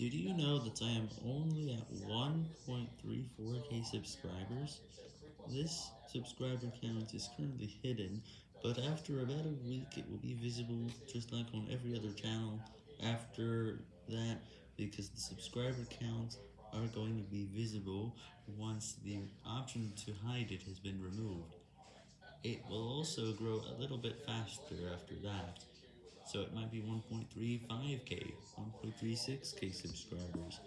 Did you know that I am only at 1.34k subscribers? This subscriber count is currently hidden, but after about a week it will be visible just like on every other channel after that, because the subscriber counts are going to be visible once the option to hide it has been removed. It will also grow a little bit faster after that, so it might be 1.35k, 1.36k subscribers.